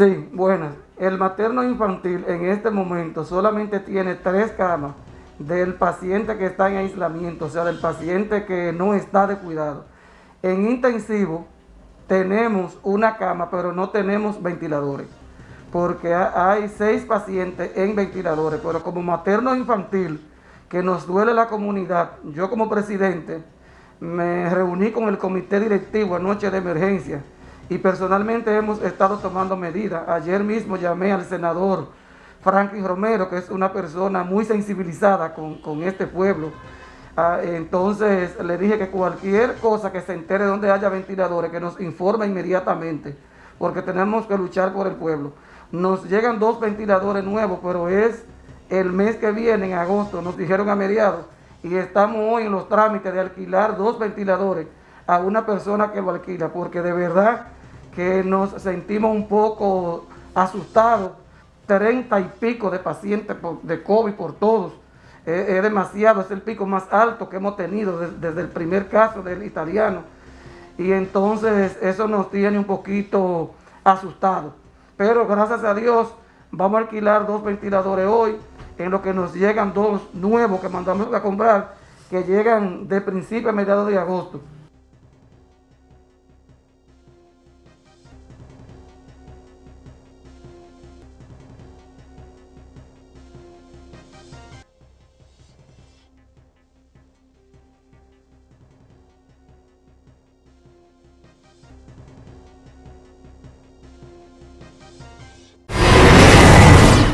Sí, buenas. El materno infantil en este momento solamente tiene tres camas del paciente que está en aislamiento, o sea, del paciente que no está de cuidado. En intensivo tenemos una cama, pero no tenemos ventiladores, porque hay seis pacientes en ventiladores, pero como materno infantil, que nos duele la comunidad, yo como presidente me reuní con el comité directivo anoche de emergencia y personalmente hemos estado tomando medidas. Ayer mismo llamé al senador Franklin Romero, que es una persona muy sensibilizada con, este pueblo. Ah, entonces le dije que cualquier cosa que se entere donde haya ventiladores, que nos informe inmediatamente, porque tenemos que luchar por el pueblo. Nos llegan dos ventiladores nuevos, pero es el mes que viene, en agosto, nos dijeron a mediados, y estamos hoy en los trámites de alquilar dos ventiladores a una persona que lo alquila, porque de verdad que nos sentimos un poco asustados 30 y pico de pacientes de COVID por todos. es demasiado, es el pico más alto que hemos tenido desde, el primer caso del italiano. Y entonces eso nos tiene un poquito asustados. Pero gracias a Dios vamos a alquilar dos ventiladores hoy, en lo que nos llegan dos nuevos que mandamos a comprar, que llegan de principio a mediados de agosto.